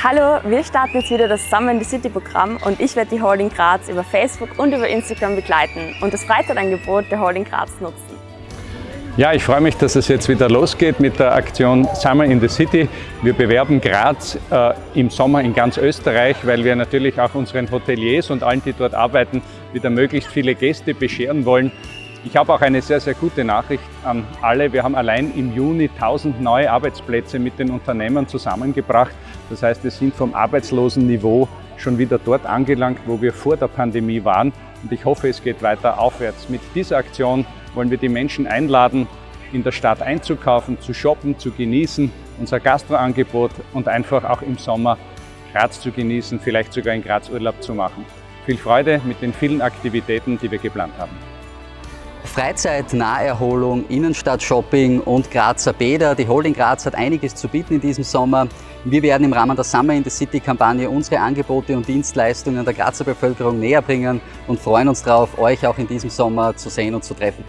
Hallo, wir starten jetzt wieder das Summer in the City Programm und ich werde die Holding Graz über Facebook und über Instagram begleiten und das Freizeitangebot der Holding Graz nutzen. Ja, ich freue mich, dass es jetzt wieder losgeht mit der Aktion Summer in the City. Wir bewerben Graz äh, im Sommer in ganz Österreich, weil wir natürlich auch unseren Hoteliers und allen, die dort arbeiten, wieder möglichst viele Gäste bescheren wollen. Ich habe auch eine sehr, sehr gute Nachricht an alle. Wir haben allein im Juni 1000 neue Arbeitsplätze mit den Unternehmern zusammengebracht. Das heißt, wir sind vom Arbeitslosenniveau schon wieder dort angelangt, wo wir vor der Pandemie waren. Und ich hoffe, es geht weiter aufwärts. Mit dieser Aktion wollen wir die Menschen einladen, in der Stadt einzukaufen, zu shoppen, zu genießen, unser Gastroangebot und einfach auch im Sommer Graz zu genießen, vielleicht sogar in Graz Urlaub zu machen. Viel Freude mit den vielen Aktivitäten, die wir geplant haben. Freizeit, Naherholung, Innenstadt-Shopping und Grazer Bäder. Die Holding Graz hat einiges zu bieten in diesem Sommer. Wir werden im Rahmen der Summer in the City Kampagne unsere Angebote und Dienstleistungen der Grazer Bevölkerung näher bringen und freuen uns darauf, euch auch in diesem Sommer zu sehen und zu treffen.